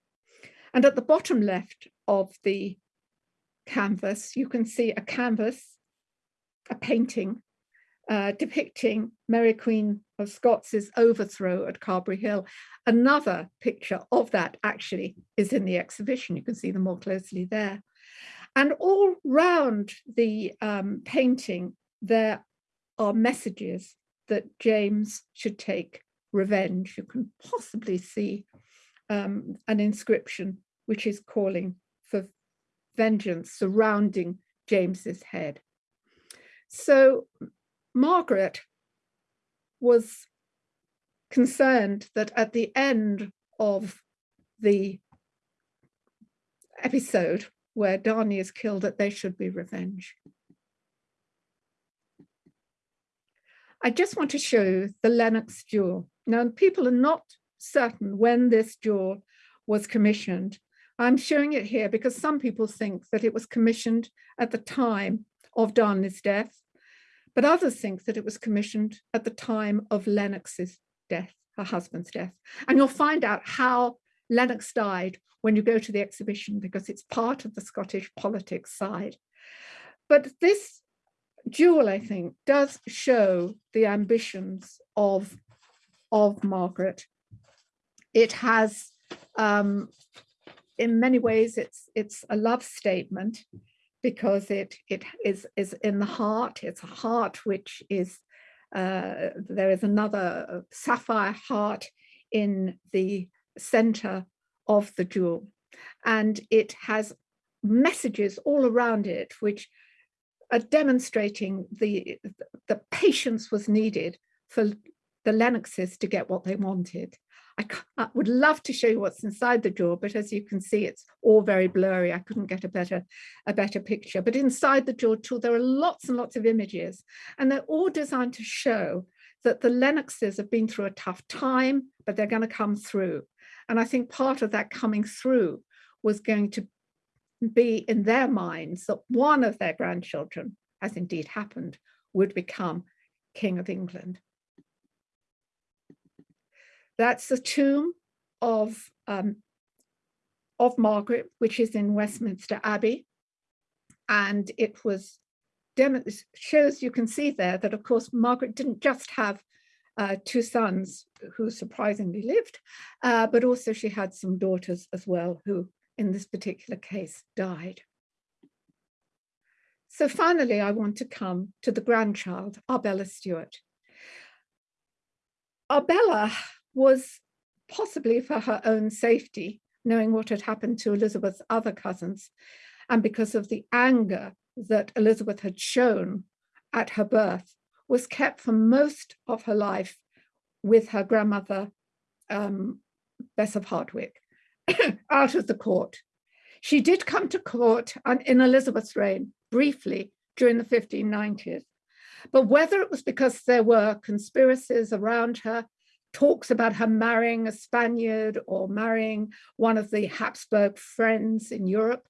And at the bottom left of the canvas, you can see a canvas, a painting uh, depicting Mary Queen of Scots' overthrow at Carberry Hill. Another picture of that actually is in the exhibition. You can see them more closely there. And all round the um, painting, there are messages that James should take revenge. You can possibly see um, an inscription which is calling for vengeance surrounding James's head. So Margaret was concerned that at the end of the episode where Darnley is killed, that there should be revenge. I just want to show you the Lennox jewel. Now, people are not certain when this jewel was commissioned. I'm showing it here because some people think that it was commissioned at the time of Darnley's death but others think that it was commissioned at the time of Lennox's death, her husband's death. And you'll find out how Lennox died when you go to the exhibition because it's part of the Scottish politics side. But this jewel, I think, does show the ambitions of, of Margaret. It has, um, in many ways, it's, it's a love statement because it it is is in the heart. It's a heart which is uh, there is another sapphire heart in the center of the jewel, and it has messages all around it which are demonstrating the the patience was needed for the Lennoxes to get what they wanted. I, I, would love to show you what's inside the jaw, but as you can see, it's all very blurry. I couldn't get a better, a better picture. But inside the jaw tool, there are lots and lots of images, and they're all designed to show that the Lennoxes have been through a tough time, but they're going to come through. And I think part of that coming through was going to be in their minds that one of their grandchildren, as indeed happened, would become King of England. That's the tomb of, um, of Margaret, which is in Westminster Abbey. And it was, shows you can see there that of course, Margaret didn't just have uh, two sons who surprisingly lived, uh, but also she had some daughters as well who in this particular case died. So finally, I want to come to the grandchild, Arbella Stuart. Arbella was possibly for her own safety, knowing what had happened to Elizabeth's other cousins, and because of the anger that Elizabeth had shown at her birth, was kept for most of her life with her grandmother, um, Bess of Hardwick, out of the court. She did come to court in Elizabeth's reign briefly during the 1590s, but whether it was because there were conspiracies around her talks about her marrying a Spaniard or marrying one of the Habsburg friends in Europe.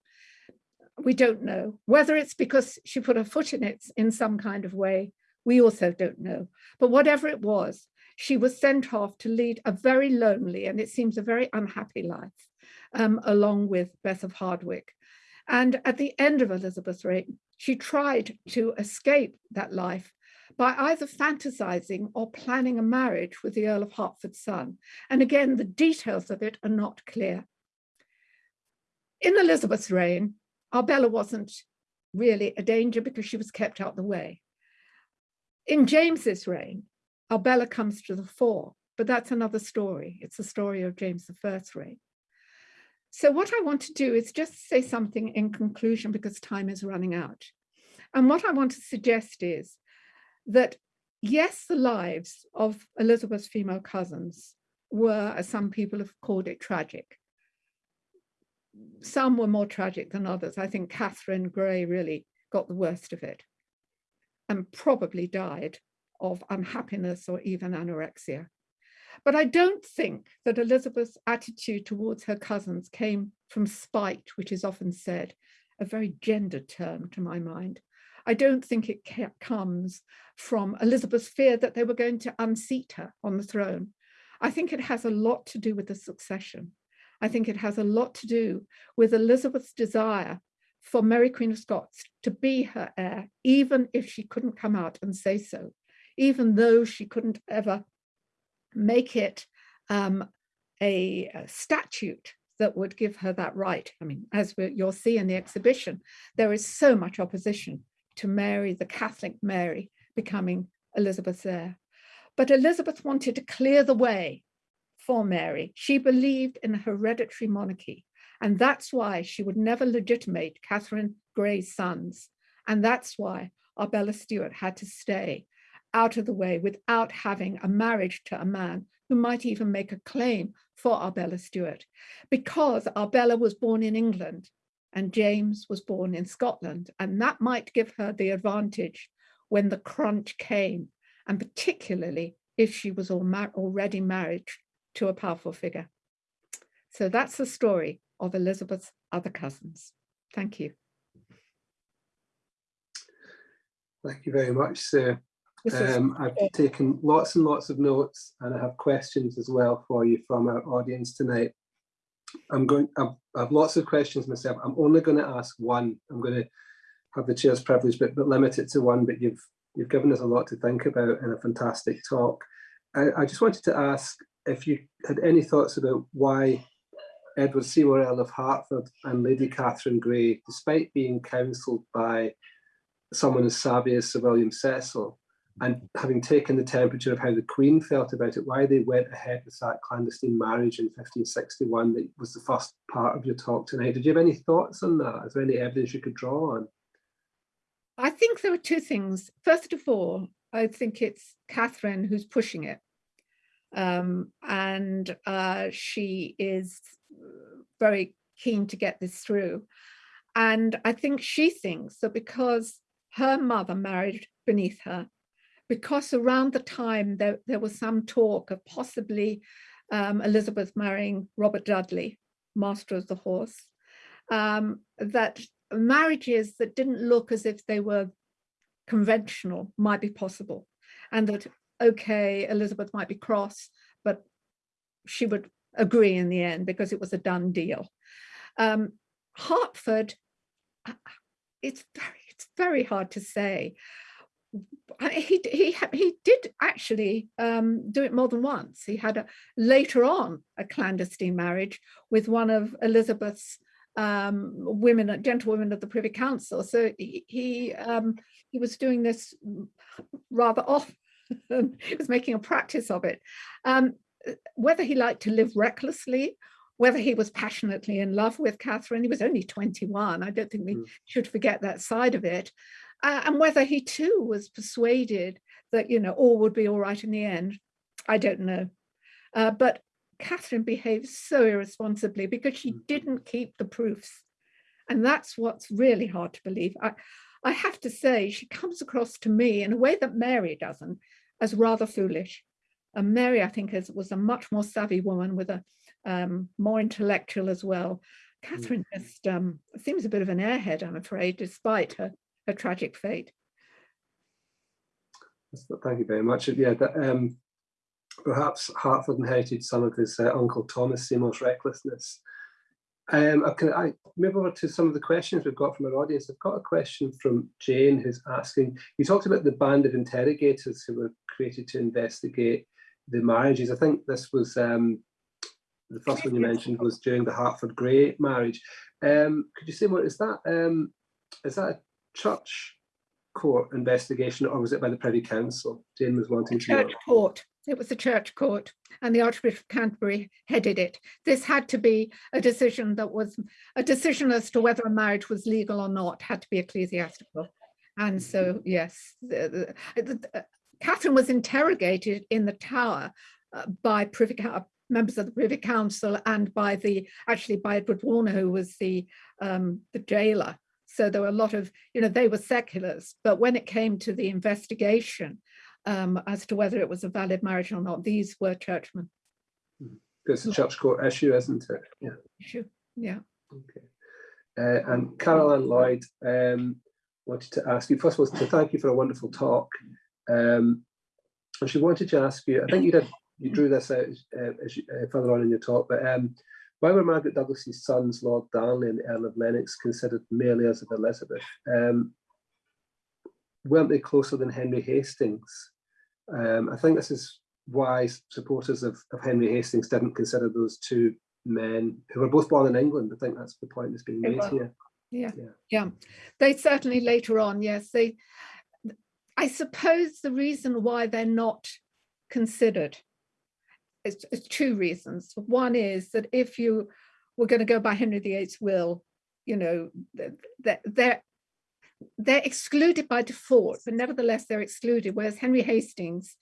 We don't know. Whether it's because she put her foot in it in some kind of way, we also don't know. But whatever it was, she was sent off to lead a very lonely and it seems a very unhappy life, um, along with Bess of Hardwick. And at the end of Elizabeth's reign, she tried to escape that life by either fantasizing or planning a marriage with the Earl of Hertford's son. And again, the details of it are not clear. In Elizabeth's reign, Arbella wasn't really a danger because she was kept out the way. In James's reign, Arbella comes to the fore, but that's another story. It's the story of James I's reign. So what I want to do is just say something in conclusion because time is running out. And what I want to suggest is that yes, the lives of Elizabeth's female cousins were, as some people have called it, tragic. Some were more tragic than others. I think Catherine Grey really got the worst of it and probably died of unhappiness or even anorexia. But I don't think that Elizabeth's attitude towards her cousins came from spite, which is often said, a very gendered term to my mind. I don't think it comes from Elizabeth's fear that they were going to unseat her on the throne. I think it has a lot to do with the succession. I think it has a lot to do with Elizabeth's desire for Mary Queen of Scots to be her heir, even if she couldn't come out and say so, even though she couldn't ever make it um, a, a, statute that would give her that right. I mean, as you'll see in the exhibition, there is so much opposition to Mary, the Catholic Mary, becoming Elizabeth's heir. But Elizabeth wanted to clear the way for Mary. She believed in a hereditary monarchy, and that's why she would never legitimate Catherine Grey's sons. And that's why Arbella Stuart had to stay out of the way without having a marriage to a man who might even make a claim for Arbella Stuart, because Arbella was born in England and James was born in Scotland, and that might give her the advantage when the crunch came, and particularly if she was already married to a powerful figure. So that's the story of Elizabeth's other cousins. Thank you. Thank you very much, Sir. Um, I've taken lots and lots of notes and I have questions as well for you from our audience tonight. I'm going, I've, I have lots of questions myself. I'm only going to ask one. I'm going to have the chair's privilege, but, but limit it to one, but you've, you've given us a lot to think about in a fantastic talk. I, I just wanted to ask if you had any thoughts about why Edward Seymour Earl of Hertford and Lady Catherine Grey, despite being counselled by someone as savvy as Sir William Cecil, and having taken the temperature of how the Queen felt about it, why they went ahead with that clandestine marriage in 1561 that was the first part of your talk tonight. Did you have any thoughts on that? Is there any evidence you could draw on? I think there are two things. First of all, I think it's Catherine who's pushing it. Um, and uh, she is very keen to get this through. And I think she thinks that because her mother married beneath her, because around the time there, there was some talk of possibly um, Elizabeth marrying Robert Dudley, master of the horse, um, that marriages that didn't look as if they were conventional might be possible. And that, okay, Elizabeth might be cross, but she would agree in the end because it was a done deal. Um, Hertford, uh, it's very, it's very hard to say he he he did actually um, do it more than once. He had a later on a clandestine marriage with one of Elizabeth's um, women, gentlewomen of the Privy Council. So he he, um, he was doing this rather often. he was making a practice of it. Um, whether he liked to live recklessly whether he was passionately in love with Catherine, he was only 21. I don't think we mm. should forget that side of it uh, and whether he too was persuaded that, you know, all would be all right in the end, I don't know. Uh, but Catherine behaved so irresponsibly because she mm. didn't keep the proofs. And that's what's really hard to believe. I, I have to say, she comes across to me in a way that Mary doesn't, as rather foolish. And Mary, I think, is, was a much more savvy woman with a um, more intellectual as well. Mm. Catherine just um, seems a bit of an airhead, I'm afraid, despite her a tragic fate. Thank you very much. Yeah, that, um, perhaps Hertford inherited some of his uh, uncle Thomas Seymour's recklessness. Um, can I move over to some of the questions we've got from our audience? I've got a question from Jane who's asking, you talked about the band of interrogators who were created to investigate the marriages. I think this was um, the first one you mentioned was during the Hertford Grey marriage. Um, could you say more? Is that um, is that church court investigation or was it by the Privy Council? Jane was wanting to church to court. It was the church court and the Archbishop of Canterbury headed it. This had to be a decision that was a decision as to whether a marriage was legal or not had to be ecclesiastical. And so, yes, the, the, the, Catherine was interrogated in the tower uh, by privy members of the Privy Council and by the actually by Edward Warner, who was the um, the jailer. So there were a lot of, you know, they were seculars, but when it came to the investigation um, as to whether it was a valid marriage or not, these were churchmen. It's a church court issue, isn't it? Yeah. Issue. Yeah. Okay. Uh, and Caroline Lloyd um, wanted to ask you, first of all, to thank you for a wonderful talk. Um, and she wanted to ask you, I think you did, you drew this out uh, as you, uh, further on in your talk, but um, why were Margaret Douglas's sons, Lord Darnley and the Earl of Lennox, considered male heirs of Elizabeth? Um, weren't they closer than Henry Hastings? Um, I think this is why supporters of, of Henry Hastings didn't consider those two men who were both born in England. I think that's the point that's being made here. Yeah, yeah, yeah. They certainly later on, yes. They, I suppose the reason why they're not considered is, is two reasons. One is that if you were going to go by Henry VIII's will, you know, they're, they're they're excluded by default, but nevertheless they're excluded. Whereas Henry Hastings,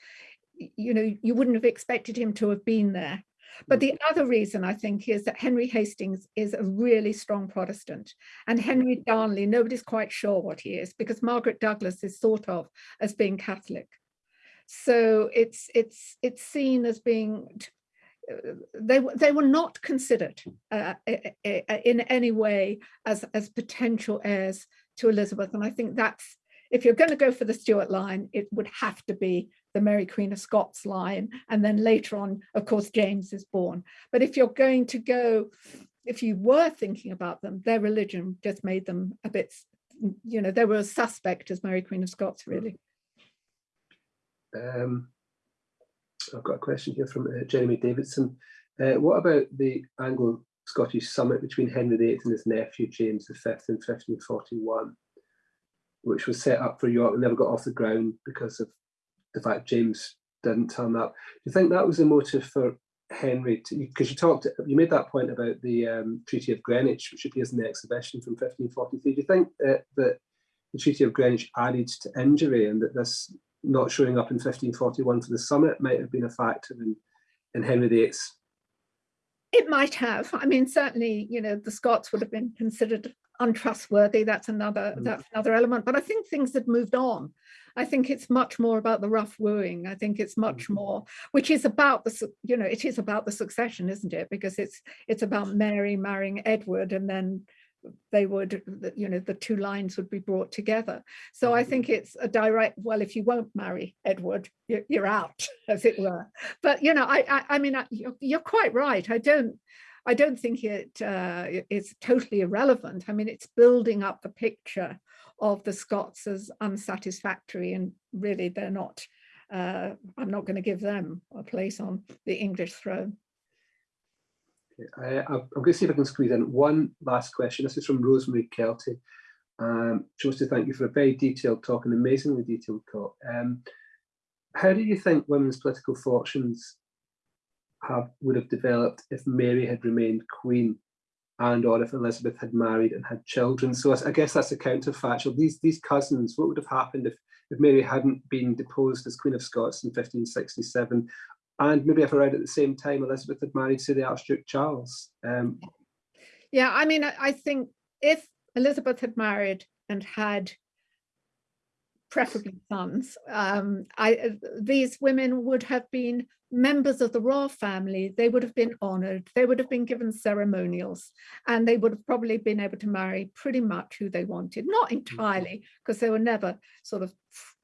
you know, you wouldn't have expected him to have been there. But the other reason I think is that Henry Hastings is a really strong Protestant and Henry Darnley, nobody's quite sure what he is because Margaret Douglas is thought of as being Catholic. So it's it's it's seen as being they they were not considered uh, in any way as as potential heirs to Elizabeth. And I think that's, if you're going to go for the Stuart line, it would have to be the Mary Queen of Scots line. And then later on, of course, James is born. But if you're going to go, if you were thinking about them, their religion just made them a bit, you know, they were a suspect as Mary Queen of Scots, really. Um, I've got a question here from uh, Jeremy Davidson. Uh, what about the Anglo Scottish summit between Henry VIII and his nephew James V in 1541, which was set up for York and never got off the ground because of the fact James didn't turn up. Do you think that was the motive for Henry? Because you talked, you made that point about the um, Treaty of Greenwich, which appears in the exhibition from 1543. Do you think uh, that the Treaty of Greenwich added to injury and that this not showing up in 1541 for the summit might have been a factor in, in Henry VIII's it might have. I mean, certainly, you know, the Scots would have been considered untrustworthy. That's another mm. that's another element. But I think things had moved on. I think it's much more about the rough wooing. I think it's much mm. more, which is about the, you know, it is about the succession, isn't it? Because it's it's about Mary marrying Edward and then they would, you know, the two lines would be brought together. So I think mm-hmm. it's a direct, well, if you won't marry Edward, you're, out, as it were. But, you know, I, I, I mean, you're, you're quite right. I don't, I don't think it uh, it's totally irrelevant. I mean, it's building up the picture of the Scots as unsatisfactory and really they're not, uh, I'm not going to give them a place on the English throne. I, am going to see if I can squeeze in one last question. This is from Rosemary Kelty. Um, she wants to thank you for a very detailed talk, an amazingly detailed talk. Um, how do you think women's political fortunes have would have developed if Mary had remained queen and or if Elizabeth had married and had children? So I guess that's a counterfactual. These these cousins, what would have happened if if Mary hadn't been deposed as Queen of Scots in 1567 and maybe if around at the same time Elizabeth had married, say, the Archduke Charles. Um, yeah, I mean, I think if Elizabeth had married and had preferably sons, um, I, these women would have been members of the royal family. They would have been honoured. They would have been given ceremonials, and they would have probably been able to marry pretty much who they wanted. Not mm-hmm. entirely, because they were never sort of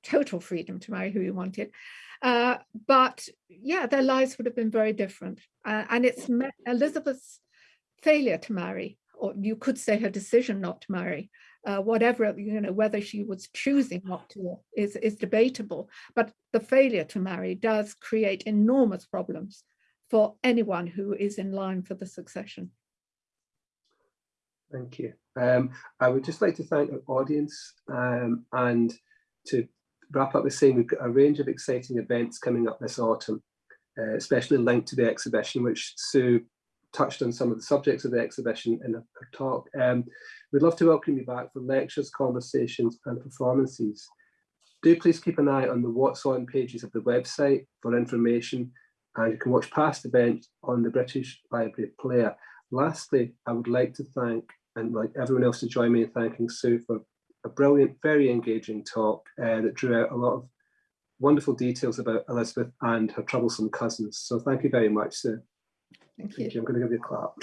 total freedom to marry who you wanted. Uh, but yeah, their lives would have been very different. Uh, and it's Elizabeth's failure to marry, or you could say her decision not to marry, uh, whatever, you know, whether she was choosing not to is, is debatable. But the failure to marry does create enormous problems for anyone who is in line for the succession. Thank you. Um, I would just like to thank our audience um, and to wrap up with saying we've got a range of exciting events coming up this autumn. uh, especially linked to the exhibition, which Sue touched on some of the subjects of the exhibition in her, talk. Um, we'd love to welcome you back for lectures, conversations and performances. Do please keep an eye on the What's On pages of the website for information and you can watch past events on the British Library Player. Lastly, I would like to thank and like everyone else to join me in thanking Sue for a brilliant, very engaging talk uh, that drew out a lot of wonderful details about Elizabeth and her troublesome cousins. So thank you very much, Sue. Thank you. Thank you. I'm going to give you a clap.